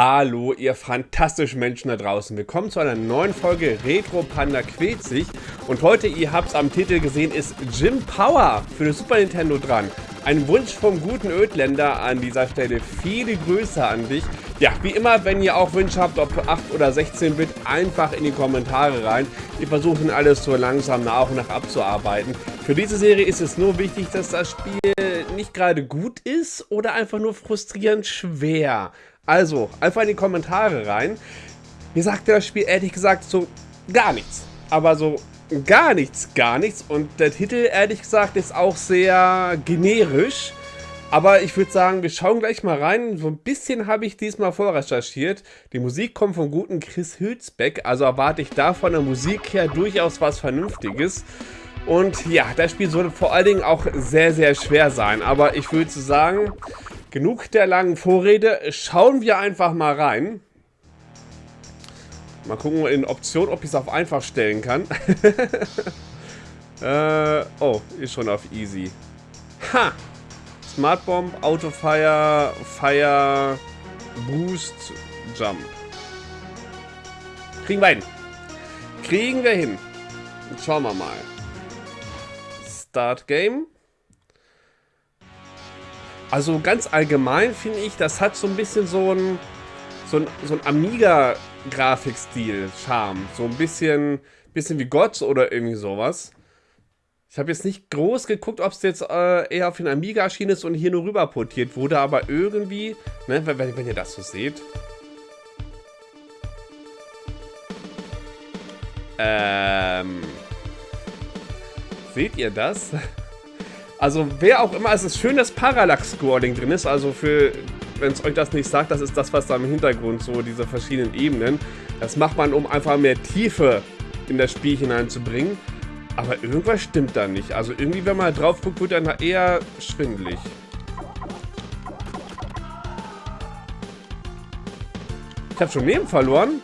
Hallo, ihr fantastischen Menschen da draußen. Willkommen zu einer neuen Folge Retro Panda quält sich. Und heute, ihr habt es am Titel gesehen, ist Jim Power für das Super Nintendo dran. Ein Wunsch vom guten Ödländer an dieser Stelle. Viele Grüße an dich. Ja, wie immer, wenn ihr auch Wünsche habt, ob 8 oder 16-Bit, einfach in die Kommentare rein. Wir versuchen alles so langsam nach und nach abzuarbeiten. Für diese Serie ist es nur wichtig, dass das Spiel nicht gerade gut ist oder einfach nur frustrierend schwer. Also, einfach in die Kommentare rein. Mir sagte das Spiel ehrlich gesagt so gar nichts. Aber so gar nichts, gar nichts. Und der Titel, ehrlich gesagt, ist auch sehr generisch. Aber ich würde sagen, wir schauen gleich mal rein. So ein bisschen habe ich diesmal vorrecherchiert. Die Musik kommt vom guten Chris Hülsbeck. Also erwarte ich da von der Musik her durchaus was Vernünftiges. Und ja, das Spiel soll vor allen Dingen auch sehr, sehr schwer sein. Aber ich würde sagen, Genug der langen Vorrede. Schauen wir einfach mal rein. Mal gucken in Option, ob ich es auf einfach stellen kann. äh, oh, ist schon auf easy. Ha! Smart Bomb, Autofire, Fire, Boost, Jump. Kriegen wir hin. Kriegen wir hin. Schauen wir mal. Start Game. Also ganz allgemein finde ich, das hat so ein bisschen so ein, so ein, so ein Amiga-Grafikstil, Charme. So ein bisschen, bisschen wie Gott oder irgendwie sowas. Ich habe jetzt nicht groß geguckt, ob es jetzt äh, eher auf den Amiga erschienen ist und hier nur rüber portiert wurde, aber irgendwie, ne, wenn, wenn ihr das so seht. Ähm. Seht ihr das? Also wer auch immer, es ist schön, dass Parallax-Scrolling drin ist, also für, wenn es euch das nicht sagt, das ist das, was da im Hintergrund so, diese verschiedenen Ebenen. Das macht man, um einfach mehr Tiefe in das Spiel hineinzubringen. Aber irgendwas stimmt da nicht. Also irgendwie, wenn man drauf guckt, wird dann eher schwindelig. Ich habe schon Leben verloren.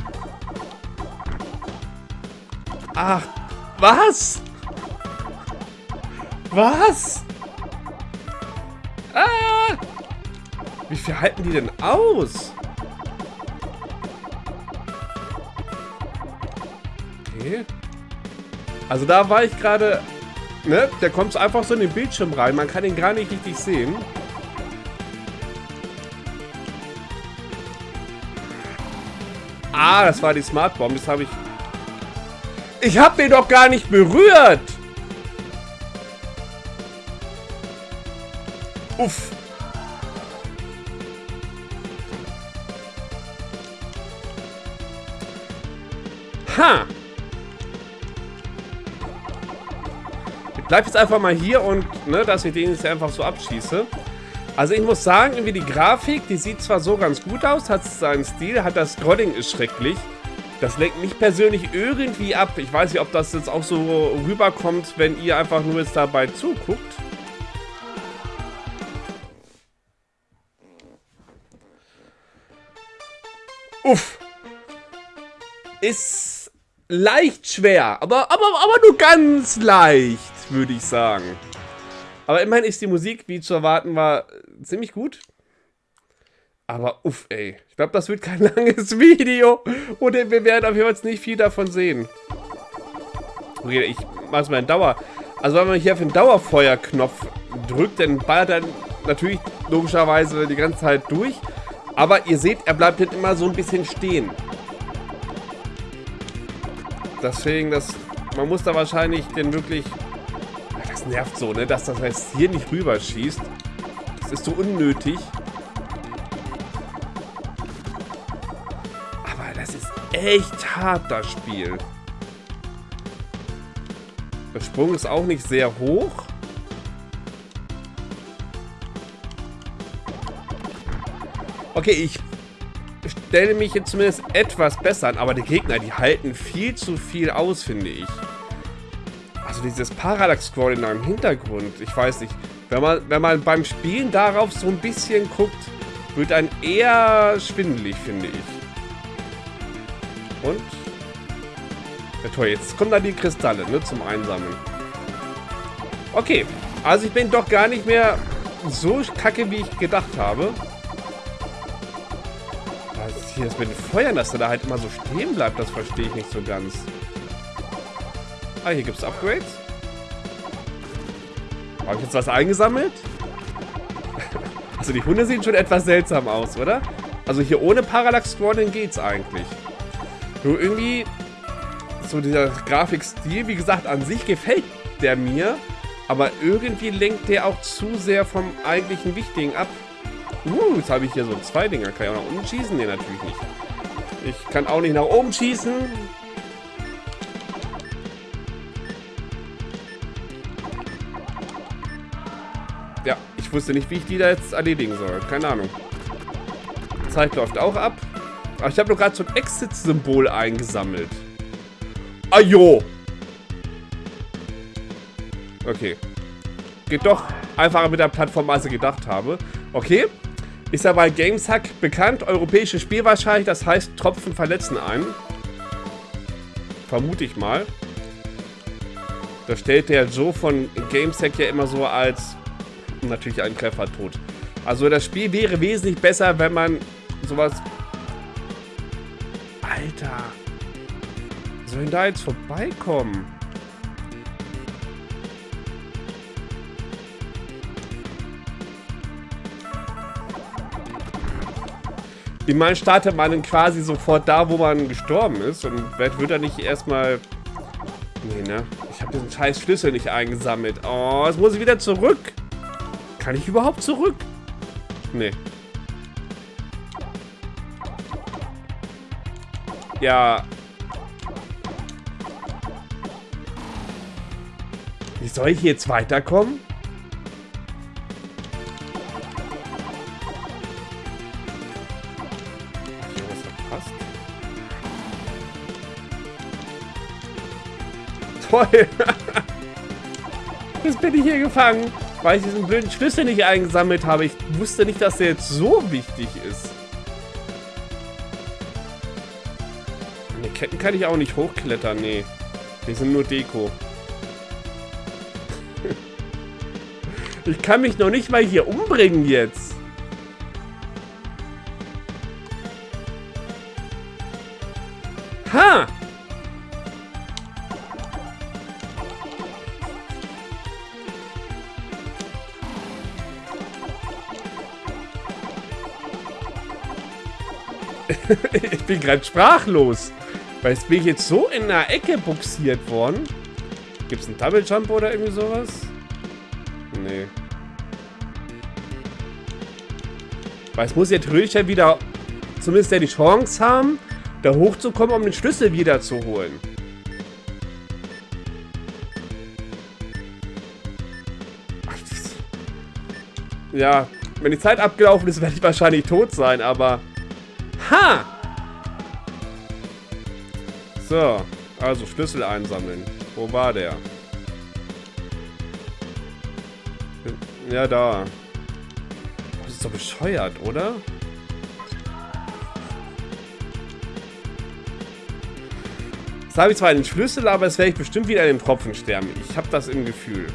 Ach, was? Was? Ah! Wie viel halten die denn aus? Okay. Also da war ich gerade... Ne? Der kommt einfach so in den Bildschirm rein. Man kann ihn gar nicht richtig sehen. Ah, das war die Smart Bomb. Das habe ich... Ich habe den doch gar nicht berührt! Uff. Ha! Ich bleib jetzt einfach mal hier und, ne, dass ich den jetzt einfach so abschieße. Also ich muss sagen, irgendwie die Grafik, die sieht zwar so ganz gut aus, hat seinen Stil, hat das Scrolling ist schrecklich. Das lenkt mich persönlich irgendwie ab. Ich weiß nicht, ob das jetzt auch so rüberkommt, wenn ihr einfach nur jetzt dabei zuguckt. Uff. Ist leicht schwer, aber, aber, aber nur ganz leicht, würde ich sagen. Aber immerhin ist die Musik, wie zu erwarten war, ziemlich gut. Aber uff, ey. Ich glaube, das wird kein langes Video. Und wir werden auf jeden Fall nicht viel davon sehen. Okay, ich mach's mal in Dauer. Also wenn man hier auf den Dauerfeuerknopf drückt, dann ballert er natürlich logischerweise die ganze Zeit durch. Aber ihr seht, er bleibt halt immer so ein bisschen stehen. Deswegen, das, man muss da wahrscheinlich den wirklich... Das nervt so, ne? Dass das jetzt hier nicht rüberschießt. Das ist so unnötig. Aber das ist echt hart, das Spiel. Der Sprung ist auch nicht sehr hoch. Okay, ich stelle mich jetzt zumindest etwas besser an, aber die Gegner, die halten viel zu viel aus, finde ich. Also dieses Parallax-Scrolling im Hintergrund, ich weiß nicht. Wenn man, wenn man beim Spielen darauf so ein bisschen guckt, wird ein eher schwindelig, finde ich. Und? Ja toll, jetzt kommen da die Kristalle, ne, zum Einsammeln. Okay, also ich bin doch gar nicht mehr so kacke, wie ich gedacht habe hier ist mit den Feuern, dass er da halt immer so stehen bleibt, das verstehe ich nicht so ganz. Ah, hier gibt es Upgrades. Habe ich jetzt was eingesammelt? also die Hunde sehen schon etwas seltsam aus, oder? Also hier ohne Parallax Scrolling geht's eigentlich. Nur irgendwie so dieser Grafikstil, wie gesagt, an sich gefällt der mir, aber irgendwie lenkt der auch zu sehr vom eigentlichen Wichtigen ab. Uh, jetzt habe ich hier so zwei Dinger. Kann ich auch nach unten schießen? Nee, natürlich nicht. Ich kann auch nicht nach oben schießen. Ja, ich wusste nicht, wie ich die da jetzt erledigen soll. Keine Ahnung. Zeit läuft auch ab. Aber ich habe nur gerade so ein Exit-Symbol eingesammelt. Ajo! Okay. Geht doch einfacher mit der Plattform, als ich gedacht habe. Okay. Ist ja bei Gameshack bekannt. Europäische Spielwahrscheinlich, das heißt, Tropfen verletzen einen. Vermute ich mal. Da stellt der Joe von Gameshack ja immer so als natürlich einen Treffer tot. Also das Spiel wäre wesentlich besser, wenn man sowas... Alter. Sollen da jetzt vorbeikommen? Ich meine, startet man quasi sofort da, wo man gestorben ist. Und wird er nicht erstmal... Nee, ne? Ich habe diesen scheiß Schlüssel nicht eingesammelt. Oh, jetzt muss ich wieder zurück. Kann ich überhaupt zurück? Nee. Ja. Wie soll ich jetzt weiterkommen? Toll. Jetzt bin ich hier gefangen, weil ich diesen blöden Schlüssel nicht eingesammelt habe. Ich wusste nicht, dass der jetzt so wichtig ist. An den Ketten kann ich auch nicht hochklettern, nee. Die sind nur Deko. ich kann mich noch nicht mal hier umbringen jetzt. Ha! ich bin gerade sprachlos. Weil jetzt bin ich jetzt so in einer Ecke buxiert worden. Gibt es einen Double Jump oder irgendwie sowas? Nee. Weil es muss jetzt Röhrchen wieder zumindest ja die Chance haben, da hochzukommen, um den Schlüssel wieder zu holen. Ja, wenn die Zeit abgelaufen ist, werde ich wahrscheinlich tot sein, aber... Ha! So, also Schlüssel einsammeln. Wo war der? Ja, da. Das ist doch bescheuert, oder? Jetzt habe ich zwar einen Schlüssel, aber es werde ich bestimmt wieder in den Tropfen sterben. Ich habe das im Gefühl.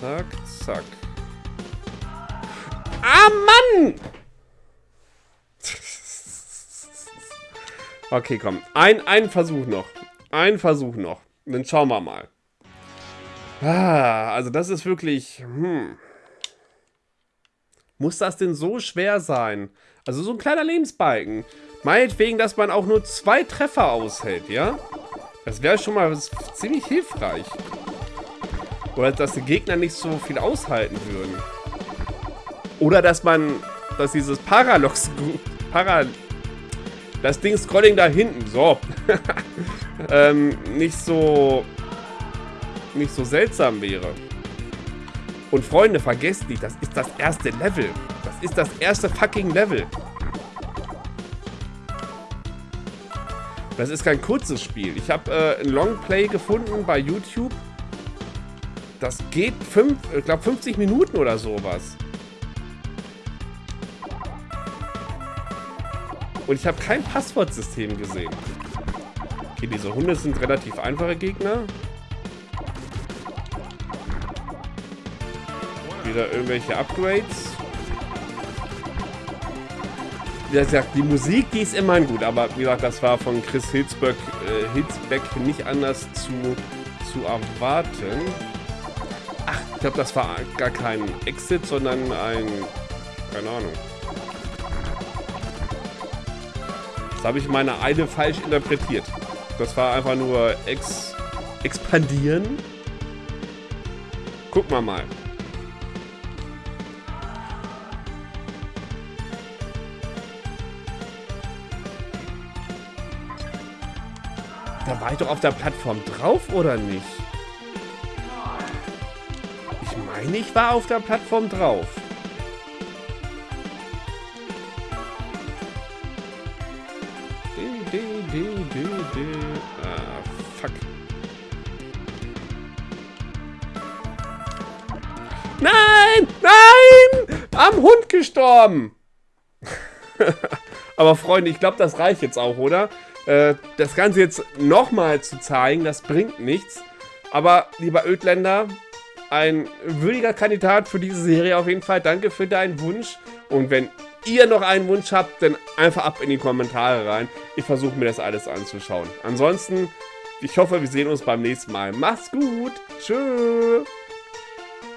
Zack, zack. Ah, Mann! Okay, komm. Ein, ein Versuch noch. Ein Versuch noch. Dann schauen wir mal. Ah, also das ist wirklich... Hm. Muss das denn so schwer sein? Also so ein kleiner Lebensbalken. Meinetwegen, dass man auch nur zwei Treffer aushält, ja? Das wäre schon mal ziemlich hilfreich. Oder dass die Gegner nicht so viel aushalten würden. Oder dass man, dass dieses Paralox, Para, das Ding Scrolling da hinten, so, ähm, nicht so, nicht so seltsam wäre. Und Freunde, vergesst nicht, das ist das erste Level. Das ist das erste fucking Level. Das ist kein kurzes Spiel. Ich habe äh, ein Longplay gefunden bei YouTube. Das geht, fünf, ich glaube, 50 Minuten oder sowas. Und ich habe kein Passwortsystem gesehen. Okay, diese Hunde sind relativ einfache Gegner. Wieder irgendwelche Upgrades. Wie gesagt, die Musik, die ist immerhin gut, aber wie gesagt, das war von Chris Hilsbeck, äh, nicht anders zu, zu erwarten. Ach, ich glaube, das war gar kein Exit, sondern ein... keine Ahnung. Das habe ich meine Eile falsch interpretiert. Das war einfach nur ex expandieren. Gucken wir mal. Da war ich doch auf der Plattform drauf, oder nicht? Meine, ich war auf der Plattform drauf. Ah, fuck. Nein! Nein! Am Hund gestorben! Aber Freunde, ich glaube, das reicht jetzt auch, oder? Äh, das Ganze jetzt nochmal zu zeigen, das bringt nichts. Aber, lieber Ödländer, ein würdiger Kandidat für diese Serie auf jeden Fall. Danke für deinen Wunsch. Und wenn ihr noch einen Wunsch habt, dann einfach ab in die Kommentare rein. Ich versuche mir das alles anzuschauen. Ansonsten, ich hoffe, wir sehen uns beim nächsten Mal. Macht's gut. Tschüss.